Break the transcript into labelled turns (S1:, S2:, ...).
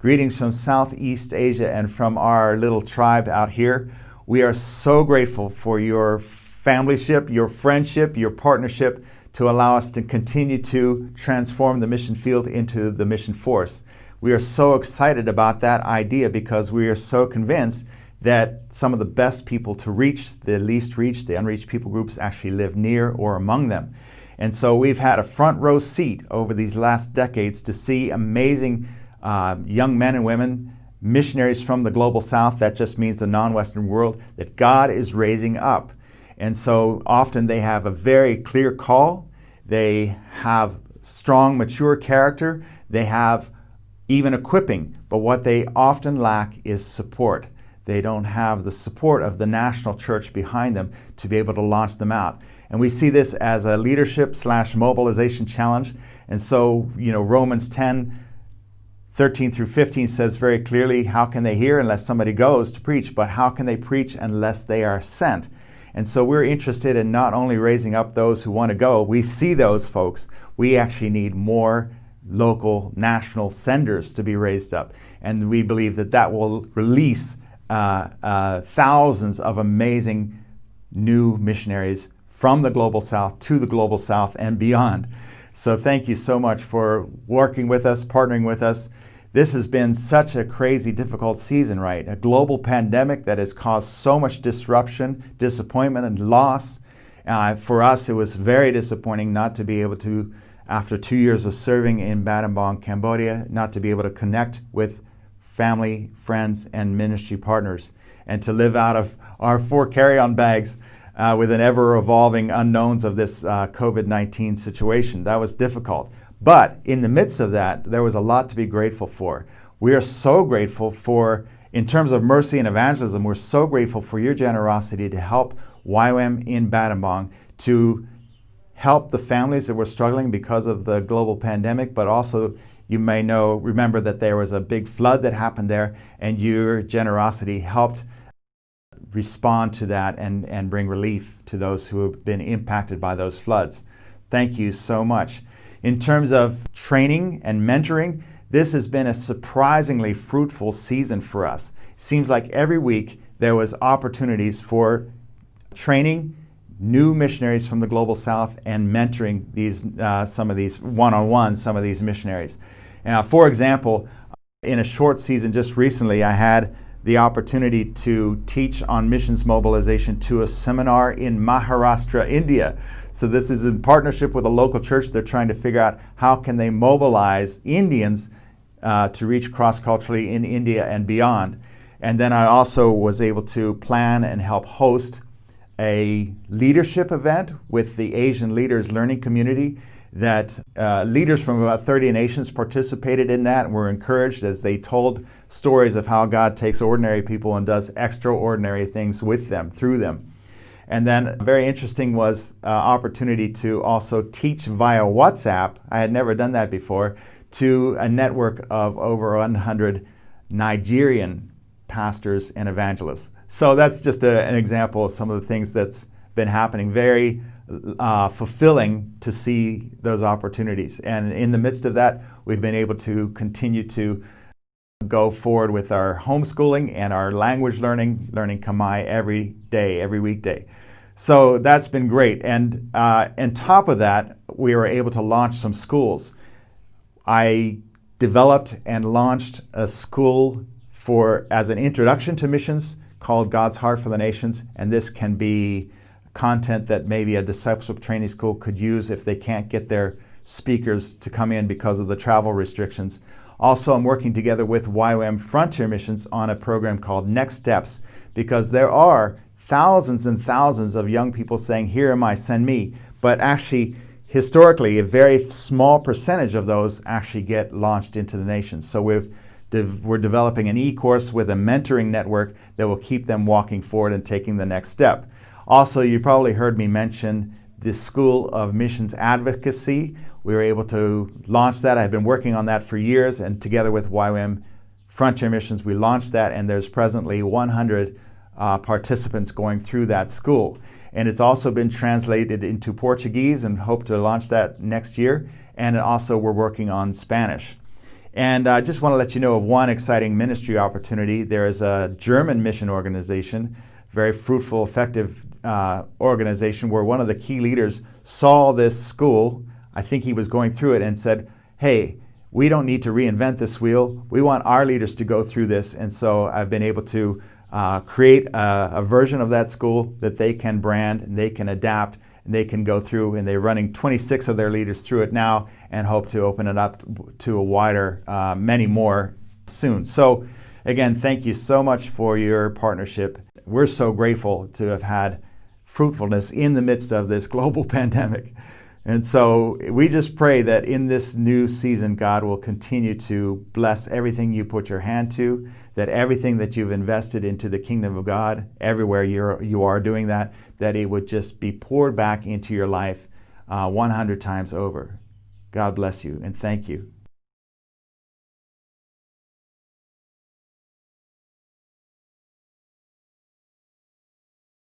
S1: Greetings from Southeast Asia and from our little tribe out here. We are so grateful for your familyship, your friendship, your partnership to allow us to continue to transform the mission field into the mission force. We are so excited about that idea because we are so convinced that some of the best people to reach the least reached, the unreached people groups actually live near or among them. And so we've had a front row seat over these last decades to see amazing uh, young men and women, missionaries from the global south, that just means the non-Western world, that God is raising up. And so often they have a very clear call, they have strong, mature character, they have even equipping, but what they often lack is support. They don't have the support of the national church behind them to be able to launch them out. And we see this as a leadership slash mobilization challenge. And so, you know, Romans 10 13 through 15 says very clearly, how can they hear unless somebody goes to preach? But how can they preach unless they are sent? And so we're interested in not only raising up those who want to go, we see those folks. We actually need more local, national senders to be raised up. And we believe that that will release uh, uh, thousands of amazing new missionaries from the Global South to the Global South and beyond. So thank you so much for working with us, partnering with us. This has been such a crazy, difficult season, right? A global pandemic that has caused so much disruption, disappointment, and loss. Uh, for us, it was very disappointing not to be able to, after two years of serving in Battambang, Cambodia, not to be able to connect with family, friends, and ministry partners, and to live out of our four carry-on bags uh, with an ever-evolving unknowns of this uh, COVID-19 situation. That was difficult. But in the midst of that, there was a lot to be grateful for. We are so grateful for, in terms of mercy and evangelism, we're so grateful for your generosity to help YWAM in Battambang to help the families that were struggling because of the global pandemic, but also you may know, remember that there was a big flood that happened there and your generosity helped respond to that and, and bring relief to those who have been impacted by those floods. Thank you so much. In terms of training and mentoring, this has been a surprisingly fruitful season for us. Seems like every week there was opportunities for training new missionaries from the Global South and mentoring these, uh, some of these one-on-one, some of these missionaries. Now, for example, in a short season just recently, I had the opportunity to teach on missions mobilization to a seminar in Maharashtra, India. So this is in partnership with a local church. They're trying to figure out how can they mobilize Indians uh, to reach cross-culturally in India and beyond. And then I also was able to plan and help host a leadership event with the Asian Leaders Learning Community that uh, leaders from about 30 nations participated in that and were encouraged as they told stories of how God takes ordinary people and does extraordinary things with them, through them. And then very interesting was uh, opportunity to also teach via WhatsApp. I had never done that before to a network of over 100 Nigerian pastors and evangelists. So that's just a, an example of some of the things that's been happening. Very uh, fulfilling to see those opportunities. And in the midst of that, we've been able to continue to go forward with our homeschooling and our language learning, learning Khmer every day, every weekday. So that's been great. And uh, on top of that, we were able to launch some schools. I developed and launched a school for as an introduction to missions called God's Heart for the Nations. And this can be content that maybe a discipleship training school could use if they can't get their speakers to come in because of the travel restrictions. Also, I'm working together with YWAM Frontier Missions on a program called Next Steps because there are thousands and thousands of young people saying, here am I, send me. But actually, historically, a very small percentage of those actually get launched into the nations. So we've we're developing an e-course with a mentoring network that will keep them walking forward and taking the next step. Also, you probably heard me mention the School of Missions Advocacy. We were able to launch that. I've been working on that for years, and together with YWAM Frontier Missions, we launched that, and there's presently 100 uh, participants going through that school. And it's also been translated into Portuguese and hope to launch that next year. And also we're working on Spanish. And I just want to let you know of one exciting ministry opportunity. There is a German mission organization, very fruitful, effective uh, organization, where one of the key leaders saw this school. I think he was going through it and said, Hey, we don't need to reinvent this wheel. We want our leaders to go through this. And so I've been able to uh, create a, a, version of that school that they can brand and they can adapt and they can go through and they're running 26 of their leaders through it now and hope to open it up to a wider, uh, many more soon. So again, thank you so much for your partnership. We're so grateful to have had fruitfulness in the midst of this global pandemic. And so we just pray that in this new season, God will continue to bless everything you put your hand to, that everything that you've invested into the kingdom of God, everywhere you're, you are doing that, that it would just be poured back into your life uh, 100 times over. God bless you and thank you.